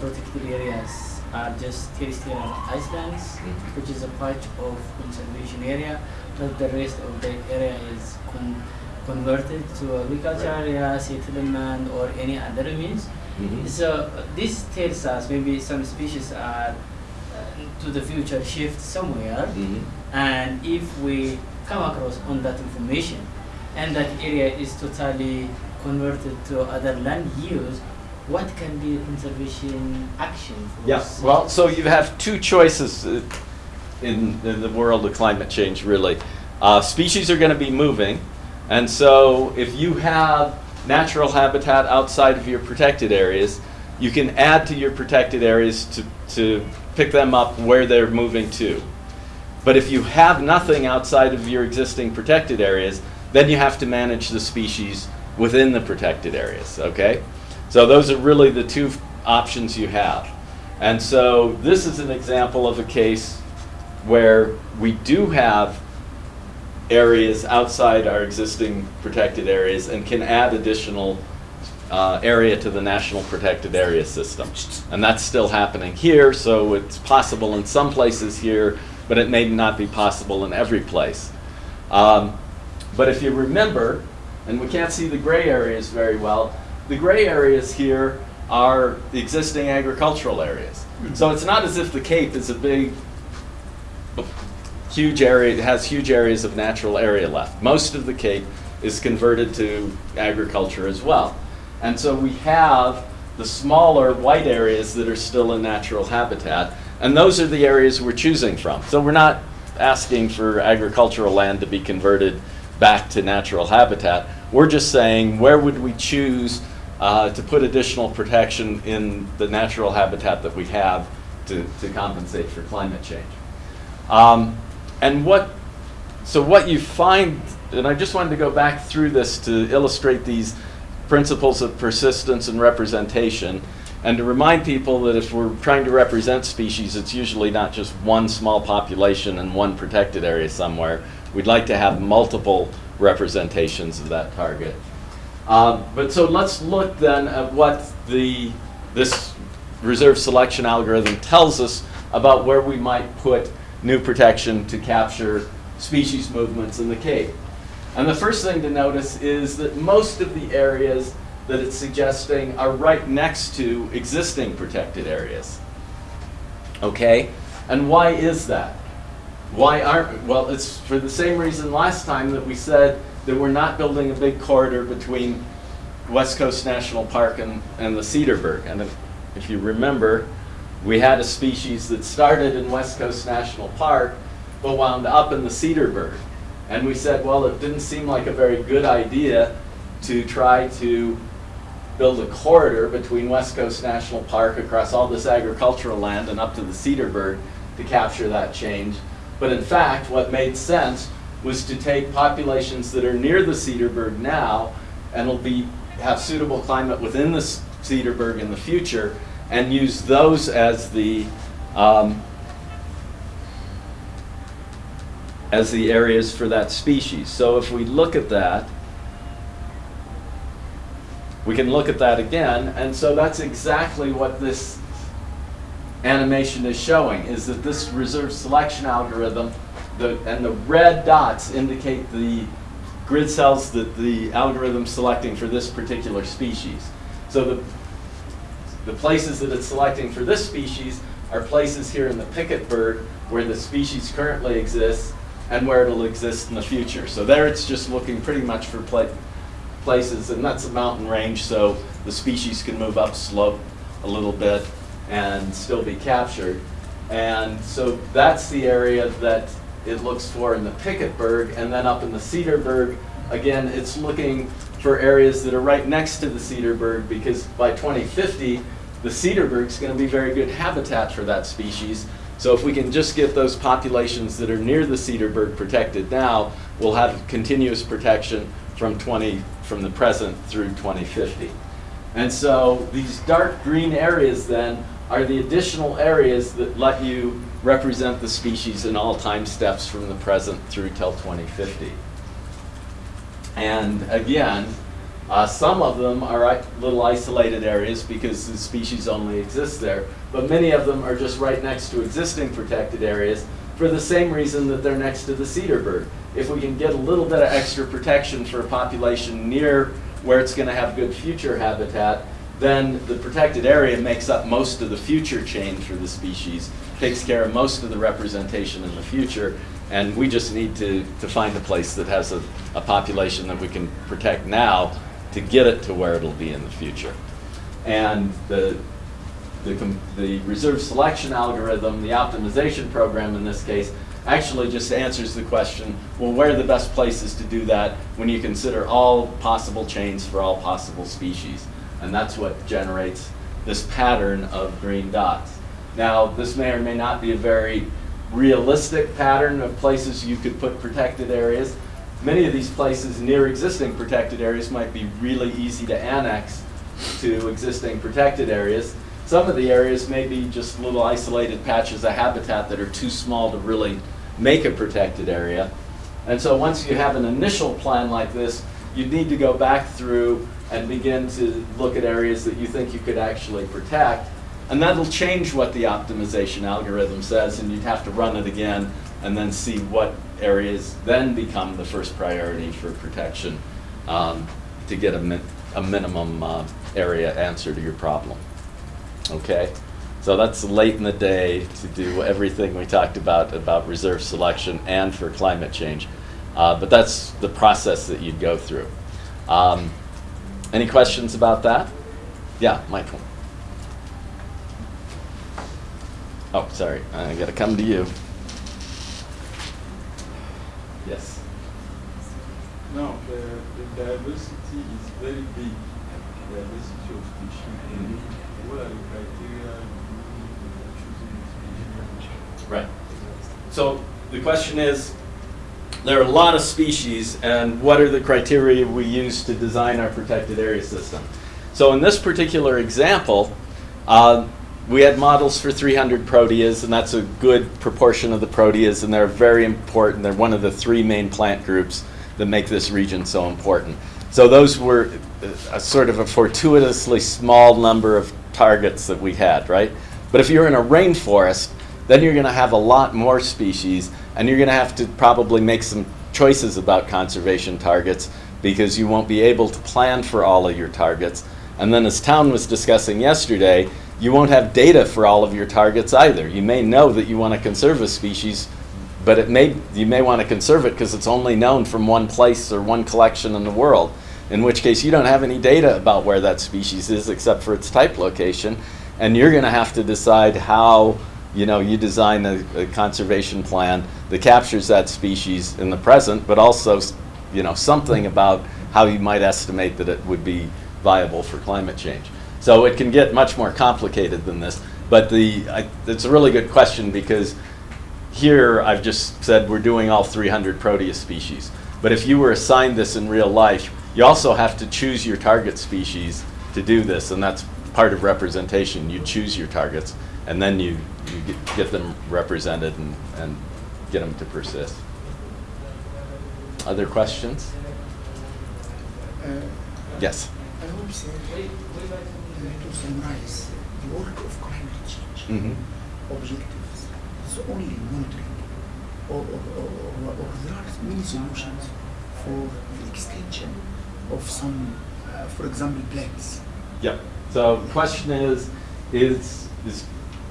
protected areas are just terrestrial islands, Mhm. which is a part of conservation area, but the rest of the area is con- converted to agriculture area, settlement, or any other means. Mhm. So uh, this tells us maybe some species are uh, to the future shift somewhere, Mhm. and if we come across on that information, and that area is totally converted to other land use, what can be conservation action for Yeah, well, so you have two choices uh, in, in the world of climate change, really. Uh, species are going to be moving, and so if you have natural habitat outside of your protected areas, you can add to your protected areas to, to pick them up where they're moving to. But if you have nothing outside of your existing protected areas, then you have to manage the species within the protected areas, okay? So those are really the two options you have. And so this is an example of a case where we do have areas outside our existing protected areas and can add additional uh, area to the National Protected Area System. And that's still happening here, so it's possible in some places here, but it may not be possible in every place. Um, but if you remember, and we can't see the gray areas very well, the gray areas here are the existing agricultural areas. So it's not as if the Cape is a big, huge area, it has huge areas of natural area left. Most of the Cape is converted to agriculture as well. And so we have the smaller white areas that are still in natural habitat, and those are the areas we're choosing from. So we're not asking for agricultural land to be converted back to natural habitat. We're just saying, where would we choose uh, to put additional protection in the natural habitat that we have to, to compensate for climate change? Um, and what, so what you find, and I just wanted to go back through this to illustrate these principles of persistence and representation, and to remind people that if we're trying to represent species, it's usually not just one small population in one protected area somewhere. We'd like to have multiple representations of that target. Um, but so let's look then at what the, this reserve selection algorithm tells us about where we might put new protection to capture species movements in the Cape. And the first thing to notice is that most of the areas that it's suggesting are right next to existing protected areas. Okay? And why is that? Why aren't, well, it's for the same reason last time that we said that we're not building a big corridor between West Coast National Park and, and the Cederberg. And if, if you remember, we had a species that started in West Coast National Park, but wound up in the Cederberg. And we said, well, it didn't seem like a very good idea to try to build a corridor between West Coast National Park across all this agricultural land and up to the Cederberg to capture that change. But in fact, what made sense was to take populations that are near the Cederberg now and will be have suitable climate within the Cederberg in the future and use those as the um, as the areas for that species. So if we look at that, we can look at that again, and so that's exactly what this animation is showing, is that this reserve selection algorithm, the, and the red dots indicate the grid cells that the algorithm's selecting for this particular species. So the, the places that it's selecting for this species are places here in the Piketberg where the species currently exists and where it'll exist in the future. So there it's just looking pretty much for pla places, and that's a mountain range, so the species can move up slope a little bit and still be captured. And so that's the area that it looks for in the Piketberg, and then up in the Cederberg, again, it's looking for areas that are right next to the Cederberg because by 2050, the Cederberg's going to be very good habitat for that species. So if we can just get those populations that are near the Cederberg protected now, we'll have continuous protection from 20 from the present through 2050. And so these dark green areas then are the additional areas that let you represent the species in all time steps from the present through till 2050. And again, Uh, some of them are little isolated areas because the species only exists there, but many of them are just right next to existing protected areas for the same reason that they're next to the Cederberg. If we can get a little bit of extra protection for a population near where it's going to have good future habitat, then the protected area makes up most of the future change for the species, takes care of most of the representation in the future, and we just need to, to find a place that has a, a population that we can protect now to get it to where it'll be in the future. And the, the, the reserve selection algorithm, the optimization program in this case, actually just answers the question, well, where are the best places to do that when you consider all possible chains for all possible species? And that's what generates this pattern of green dots. Now, this may or may not be a very realistic pattern of places you could put protected areas. Many of these places near existing protected areas might be really easy to annex to existing protected areas. Some of the areas may be just little isolated patches of habitat that are too small to really make a protected area. And so once you have an initial plan like this, you need to go back through and begin to look at areas that you think you could actually protect. And that'll change what the optimization algorithm says, and you'd have to run it again and then see what areas then become the first priority for protection um, to get a, min- a minimum uh, area answer to your problem. Okay? So that's late in the day to do everything we talked about about reserve selection and for climate change. Uh, but that's the process that you'd go through. Um, any questions about that? Yeah, Michael. Oh, sorry. I got to come to you. Yes. Now, the, the diversity is very big, the diversity of species. What are the criteria for choosing species? Right. So the question is, there are a lot of species, and what are the criteria we use to design our protected area system? So in this particular example, uh, we had models for 300 proteas, and that's a good proportion of the proteas, and they're very important. They're one of the three main plant groups that make this region so important. So those were uh, a sort of a fortuitously small number of targets that we had, right? But if you're in a rainforest, then you're going to have a lot more species, and you're going to have to probably make some choices about conservation targets because you won't be able to plan for all of your targets. And then, as Town was discussing yesterday, you won't have data for all of your targets either. You may know that you want to conserve a species, but it may you may want to conserve it because it's only known from one place or one collection in the world. In which case, you don't have any data about where that species is except for its type location, and you're going to have to decide how you know you design a, a conservation plan that captures that species in the present, but also you know something about how you might estimate that it would be viable for climate change. So it can get much more complicated than this. But the I, it's a really good question because here I've just said we're doing all 300 Proteus species. But if you were assigned this in real life, you also have to choose your target species to do this, and that's part of representation. You choose your targets, and then you, you get, get them represented and, and get them to persist. Other questions? Uh, Yes. I say uh, to summarize the work of climate change Mm-hmm. objectives is only monitoring, or, or, or, or, or there are many solutions for the extension of some, uh, for example, plagues. Yep. So the question is, is, is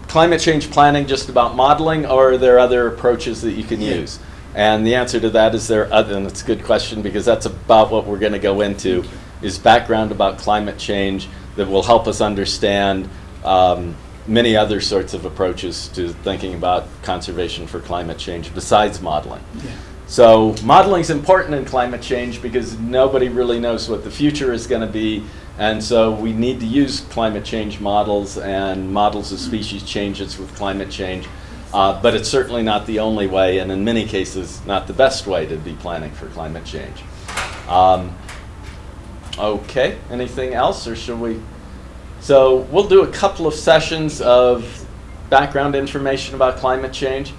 climate change planning just about modeling, or are there other approaches that you can Yeah. use? And the answer to that is there other, and it's a good question because that's about what we're going to go into, is background about climate change that will help us understand um, many other sorts of approaches to thinking about conservation for climate change besides modeling. Yeah. So modeling is important in climate change because nobody really knows what the future is going to be. And so we need to use climate change models and models of species changes with climate change. Uh, but it's certainly not the only way, and in many cases, not the best way to be planning for climate change. Um, okay, anything else, or should we? So we'll do a couple of sessions of background information about climate change.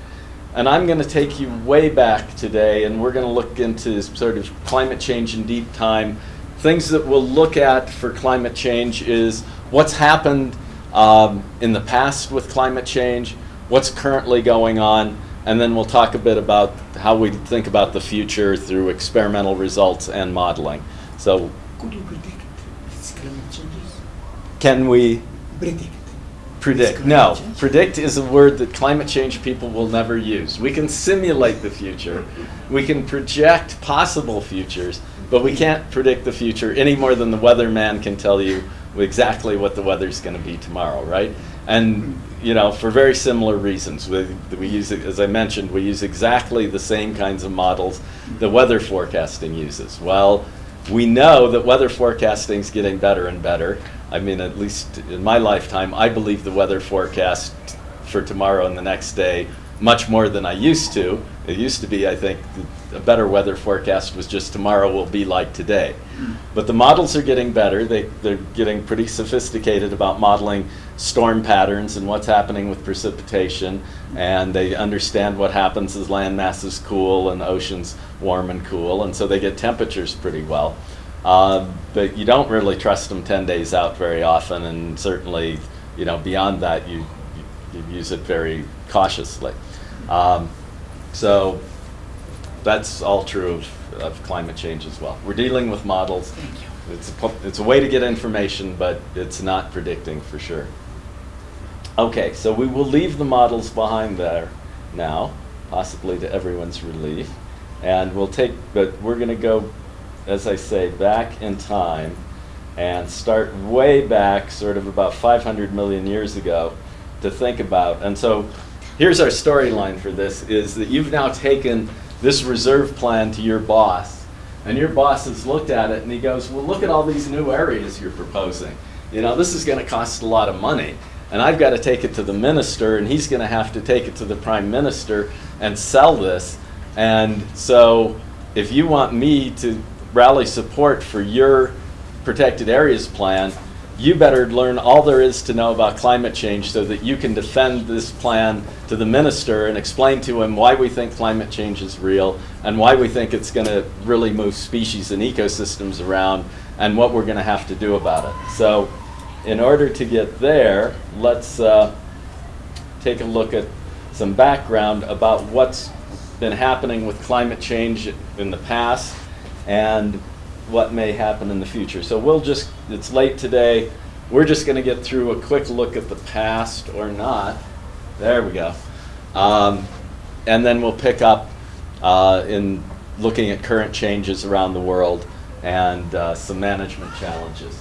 And I'm going to take you way back today, and we're going to look into sort of climate change in deep time things that we'll look at for climate change is what's happened um, in the past with climate change, what's currently going on, and then we'll talk a bit about how we think about the future through experimental results and modeling. So Could you predict these climate changes? can we Predict. Predict? No, predict is a word that climate change people will never use. We can simulate the future, we can project possible futures, but we can't predict the future any more than the weatherman can tell you exactly what the weather's going to be tomorrow, right? And you know, for very similar reasons, we, we use, as I mentioned, we use exactly the same kinds of models that weather forecasting uses. Well, we know that weather forecasting is getting better and better. I mean, at least in my lifetime, I believe the weather forecast for tomorrow and the next day much more than I used to. It used to be, I think, th- a better weather forecast was just tomorrow will be like today. But the models are getting better. They, they're getting pretty sophisticated about modeling storm patterns and what's happening with precipitation. And they understand what happens as land masses cool and oceans warm and cool. And so they get temperatures pretty well. Uh, but you don't really trust them 10 days out very often. And certainly, you know, beyond that, you, you, you use it very cautiously. Um, so that's all true of, of climate change as well. We're dealing with models. Thank you. It's a, it's a way to get information, but it's not predicting for sure. Okay, so we will leave the models behind there now, possibly to everyone's relief. And we'll take, but we're going to go, as I say, back in time and start way back, sort of about 500 million years ago, to think about. And so here's our storyline for this, is that you've now taken this reserve plan to your boss, and your boss has looked at it and he goes, well, look at all these new areas you're proposing. You know, this is going to cost a lot of money. And I've got to take it to the minister, and he's going to have to take it to the prime minister and sell this. And so, if you want me to rally support for your protected areas plan, you better learn all there is to know about climate change so that you can defend this plan to the minister and explain to him why we think climate change is real and why we think it's going to really move species and ecosystems around and what we're going to have to do about it. So, in order to get there, let's uh, take a look at some background about what's been happening with climate change in the past and what may happen in the future. So we'll just, it's late today, we're just going to get through a quick look at the past or not. There we go. Um, and then we'll pick up uh, in looking at current changes around the world and uh, some management challenges.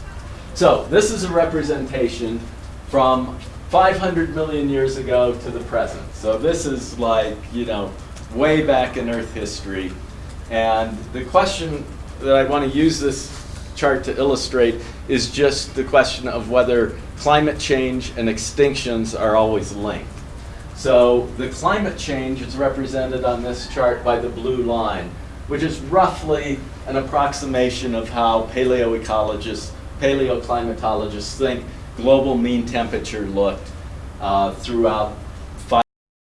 So this is a representation from 500 million years ago to the present. So this is like, you know, way back in Earth history. And the question that I want to use this chart to illustrate is just the question of whether climate change and extinctions are always linked. So the climate change is represented on this chart by the blue line, which is roughly an approximation of how paleoecologists, paleoclimatologists think global mean temperature looked uh, throughout